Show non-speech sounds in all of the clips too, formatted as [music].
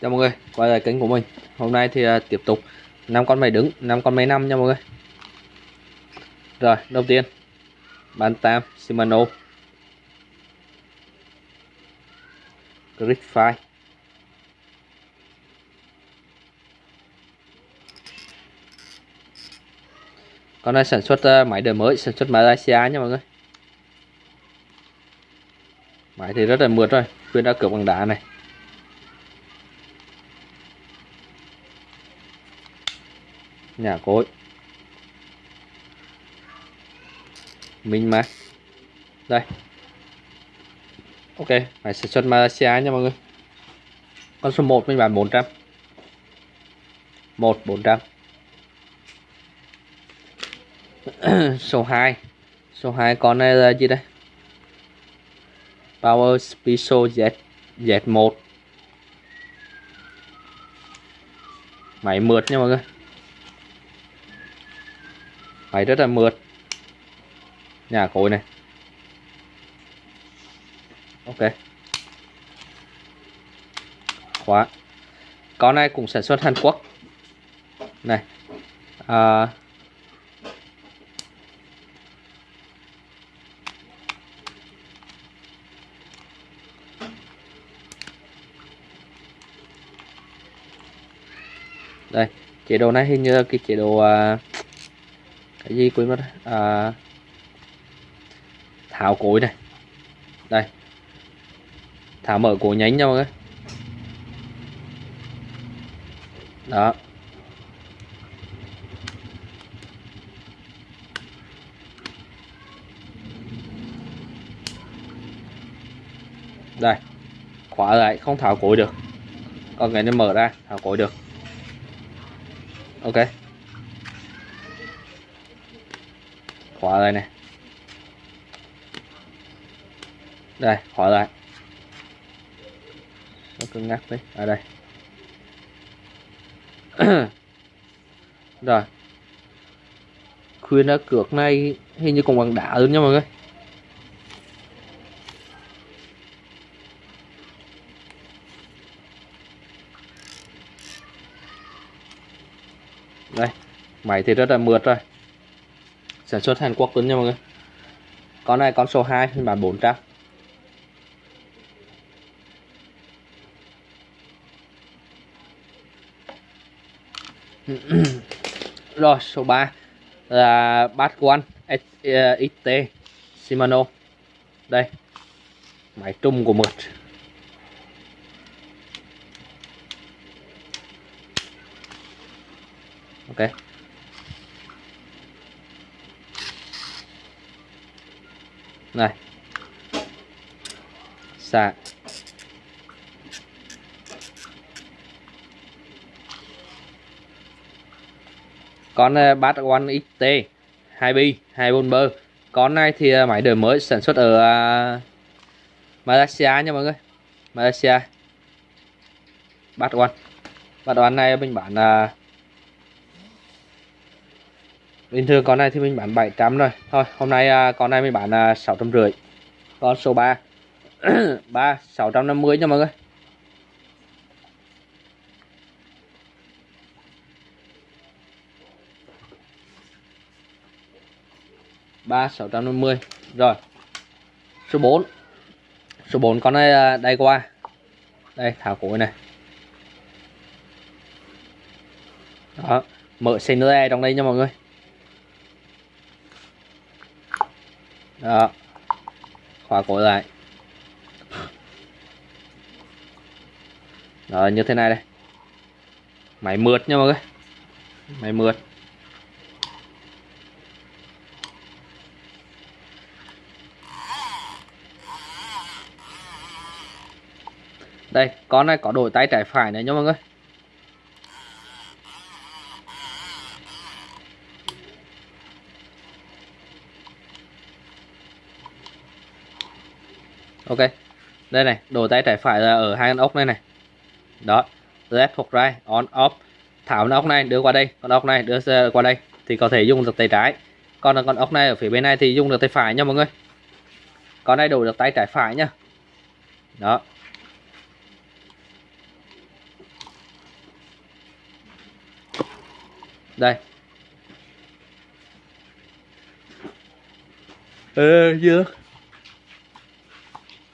Chào mọi người, quay lại kênh của mình. Hôm nay thì uh, tiếp tục năm con máy đứng, năm con máy năm nha mọi người. Rồi, đầu tiên Bantam Shimano. Gridfire Con này sản xuất uh, máy đời mới, sản xuất Malaysia nha mọi người. Máy thì rất là mượt rồi, khuyên đã cược bằng đá này. Nhà cối mình mà. Đây. Ok phải sản xuất Malaysia nha mọi người. Con số 1 mình bán 400 1 400 số 2 số 2 con này là gì đây? Power Spiso Z Z1 máy mượt nha mọi người máy rất là mượt. Nhà cối này. Ok. Khóa. Con này cũng sản xuất Hàn Quốc. Này. À, đây chế độ này hình như cái chế độ uh, cái gì quên mất à, tháo cối này. Đây. Tháo mở cối nhánh nhau đấy đó. Đây. Khóa lại không tháo cối được. Còn cái này mở ra tháo cối được. Ok. Khóa lại này đây khóa lại. Nó cứng ngắc đấy ở đây. [clears throat] Rồi. Khuyên đã cược này hình như còn bằng đá luôn nha mọi người. Đây, máy thì rất là mượt rồi sản xuất Hàn Quốc luôn nha mọi người. Con này con số 2 phiên bản 400 rồi, số 3 là bát quan ờ, XT Shimano. Đây, máy trung của mượt. Ok. Này. Xạ. Con ờ, bát One XT 2B 24 bơ. Con này thì ờ, máy đời mới sản xuất ở ờ, Malaysia nha mọi người. Malaysia. Bát One bát One này mình bán uh, bình thường con này thì mình bán 700 rồi. Thôi hôm nay à, con này mình bán à, 650 con số 3 3 650 nha mọi người. Ba sáu trăm năm mươi. Rồi. Số 4 số 4 con này à, đây qua. Đây thảo cối này đó. Mở xe nữa trong đây nha mọi người. Đó. Khóa cổ lại. Đó như thế này đây. Máy mượt nha mọi người. Máy mượt. Đây, con này có đổi tay trái phải này nha mọi người. ok. Đây này, đồ tay trái phải là ở hai con ốc này này. Đó. Left hoặc right, on, off. Thảo con ốc này, đưa qua đây. Con ốc này, đưa qua đây. Thì có thể dùng được tay trái. Còn con ốc này ở phía bên này thì dùng được tay phải nha mọi người. Con này đủ được tay trái phải nhá đó. Đây. Ờ chưa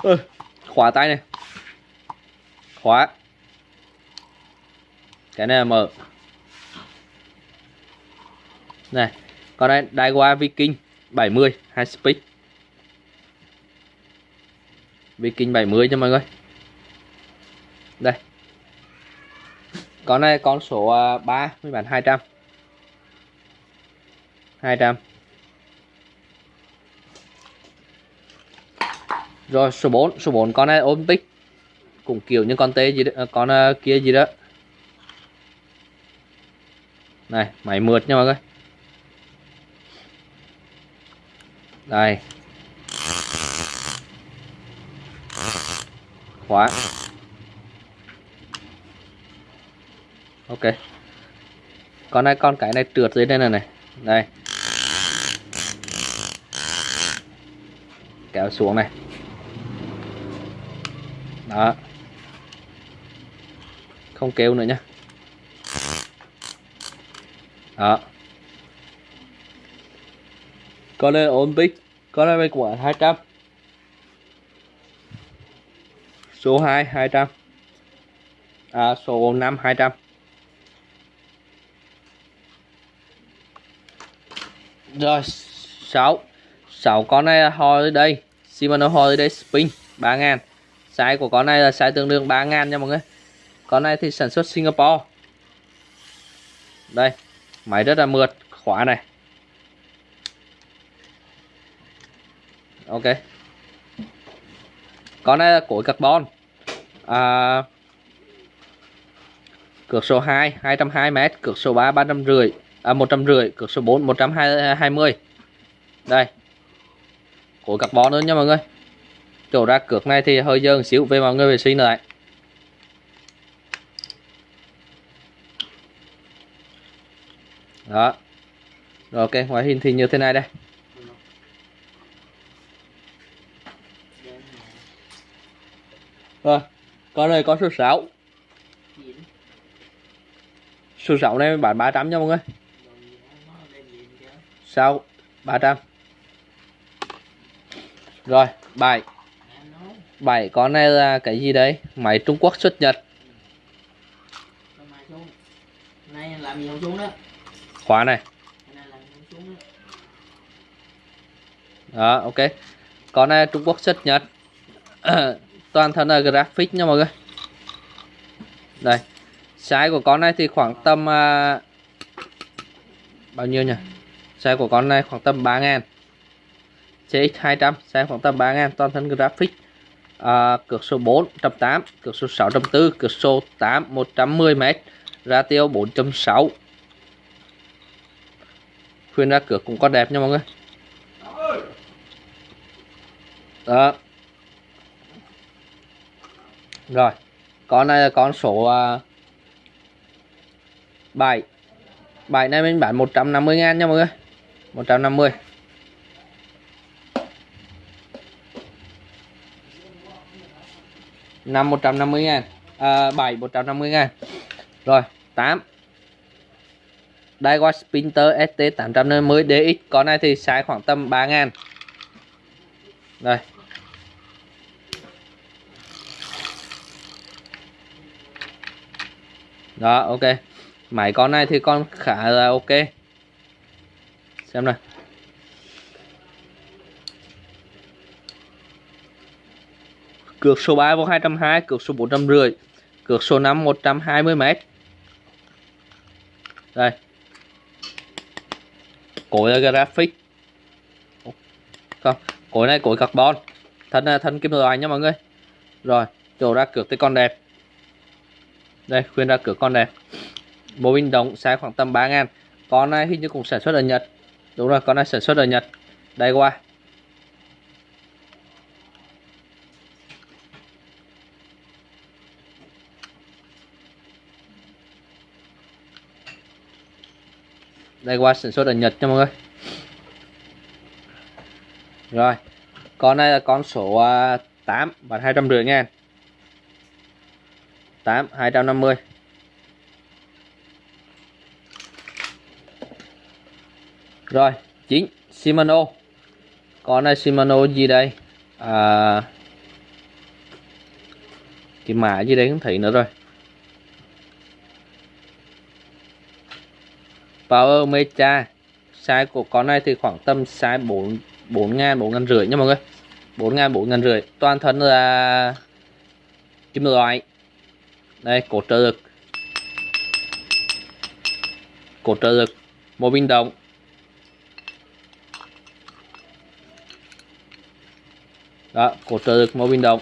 ừ, khóa tay này. Khóa. Cái này là mở. Này còn đây Daiwa Viking 70 hai speed. Viking 70 cho mọi người. Đây. Con này con số à, 3 với bản 200 200 rồi số 4 số 4 con này Olympic. Cũng kiểu như con tê gì đó, à, con uh, kia gì đó. Này máy mượt nha mọi người. Đây khóa. Ok. Con này con cái này trượt dưới đây này này. Đây kéo xuống này đó. Không kêu nữa nhá. Đó. Con này ổn bích con này của 200 số 2 200 à, số 5 200 rồi 6 6 con này là holiday. Shimano holiday spin 3000 size của con này là size tương đương 3 ngàn nha mọi người. Con này thì sản xuất Singapore. Đây máy rất là mượt khóa này. Ok. Con này là cối carbon. À, cược số 2 220m cược số 3 350 à, 150 cược số 4 120 đây. Cối carbon nữa nha mọi người chỗ ra cược này thì hơi dơ xíu, về mọi người vệ sinh lại. Đó. Rồi, ok, ngoại hình thì như thế này đây. Rồi con này có số 6 số 6 này bán 300 nha mọi người. Sao 300 rồi, bài. 7 con này là cái gì đấy? Máy Trung Quốc xuất Nhật. Khóa này. Đó. Ok. Con này Trung Quốc xuất Nhật. [coughs] Toàn thân là graphic nha mọi người. Đây. Size của con này thì khoảng tầm uh, bao nhiêu nhỉ? Size của con này khoảng tầm 3 ngàn. CX200 size khoảng tầm 3 ngàn. Toàn thân graphic à, cược số 4 108 cược số 604 cược số 8 110m ra tiêu 4.6 khuyên ra cược cũng có đẹp nha mọi người. Đó. Rồi con này là con số uh, 7 7 này mình bán 150 ngàn nha mọi người. 150 5 150 ngàn. À, 7 150 ngàn. Rồi 8 Daiwa Spinter ST 850 DX con này thì size khoảng tầm 3 ngàn. Rồi. Đó ok. Máy con này thì con khá là ok. Xem này cược số 3 vô 220 cược số 450 cược số 5 120m đây. Cối là graphic. Không, cối này cối carbon. Thân thân kim loại nha mọi người. Rồi, chỗ ra cược thì con đẹp. Đây, khuyên ra cửa con đẹp. Bộ pin đồng size khoảng tầm 3 ngàn. Con này hình như cũng sản xuất ở Nhật. Đúng rồi, con này sản xuất ở Nhật. Đây qua. Đây qua sản xuất ở Nhật cho mọi người. Rồi con này là con số à, 8 và 250 ngàn 8 250 rồi 9 Shimano. Con này Shimano gì đây? À, cái mã gì đấy không thấy nữa rồi. Power Mecha size của con này thì khoảng tầm size 4 4 ngàn 4 ngàn rưỡi nha mọi người. 4 ngàn 4 ngàn rưỡi. Toàn thân là kim loại. Đây cổ trợ lực. Cổ trợ lực. Một pin động. Đó cổ trợ lực một pin động.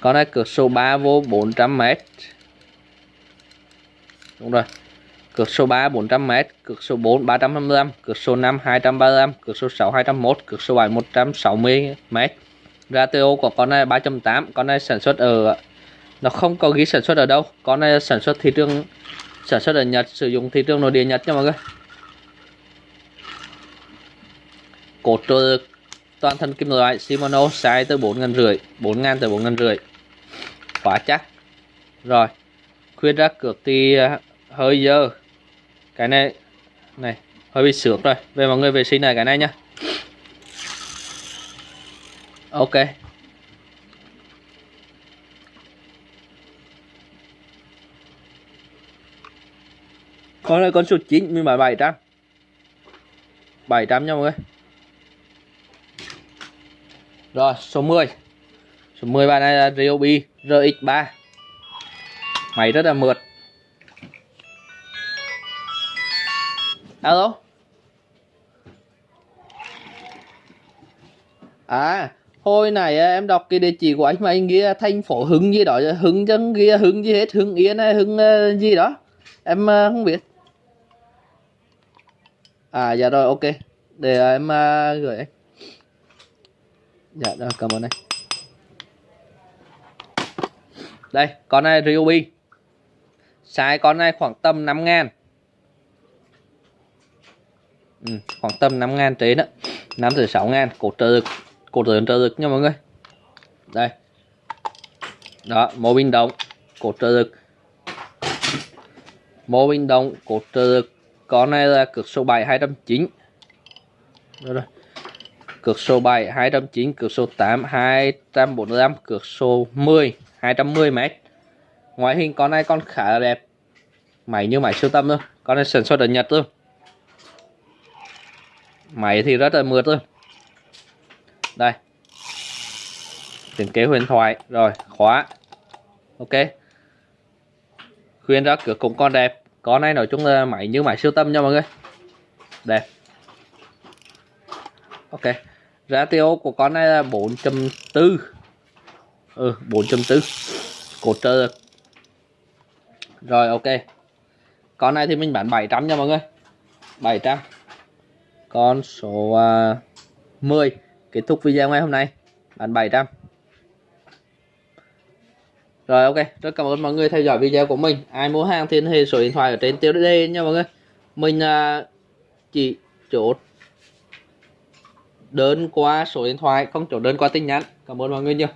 Con này cược số 3 vô 400m đúng rồi. Cược số 3 400m cược số 4 355 cược số 5 235 cược số 6 201 cược số 7 160m ratio của con này 3.8 con này sản xuất ở, nó không có ghi sản xuất ở đâu. Con này sản xuất thị trường, sản xuất ở Nhật, sử dụng thị trường nội địa Nhật nha mọi người. Cột trợ toàn thân kim loại Shimano size từ 4 ngàn rưỡi 4 ngàn tới 4 ngàn rưỡi khóa chắc. Rồi, khuyên ra cược thì à, hơi dơ. Cái này này, hơi bị sướng rồi. Về mọi người vệ sinh này cái này nhá. Ok. Con này con số 9 mình bảo 700 700 nha mọi người. Rồi, số 10 Số 10 bạn này là Ryobi RX3 Máy rất là mượt. Alo? À Hồi này à, em đọc cái địa chỉ của anh mà anh ghi thành phố Hưng gì đó Hưng chân ghi Hưng gì hết, Hưng Yên hay Hưng à, gì đó. Em à, không biết. À dạ rồi, ok. Để em gửi anh. Dạ rồi, cảm ơn anh đây con này Ryobi. Size con này khoảng tầm 5 ngàn. Ừ, khoảng tầm 5 ngàn trên đó 5 tới 6 ngàn cột trợ lực cột trợ trợ lực nha mọi người. Đây. Đó mô pin động cột trợ lực. Mô pin động cột trợ lực. Con này là cực số 7 209 rồi rồi. Cực số 7 209 cực số 8 245 cực số 10 210m ngoại hình con này con khá là đẹp. Máy như máy siêu tâm luôn con này sản xuất ở Nhật luôn máy thì rất là mượt luôn đây. Tiền kế huyền thoại, rồi, khóa. Ok. Khuyên ra cửa cũng con đẹp. Con này nói chung là máy như máy siêu tâm nha mọi người. Đẹp. Ok. Ratio của con này là 4.4 ừ 4.4 cột trơ. Được rồi ok. Con này thì mình bán 700 nha mọi người. 700 con số à, uh, 10 kết thúc video ngày hôm nay. Bán 700 rồi ok. Rất cảm ơn mọi người theo dõi video của mình. Ai mua hàng thì hệ số điện thoại ở trên tiêu đề nha mọi người. Mình uh, chỉ chốt đơn qua số điện thoại không chốt đơn qua tin nhắn. Cảm ơn mọi người nhiều.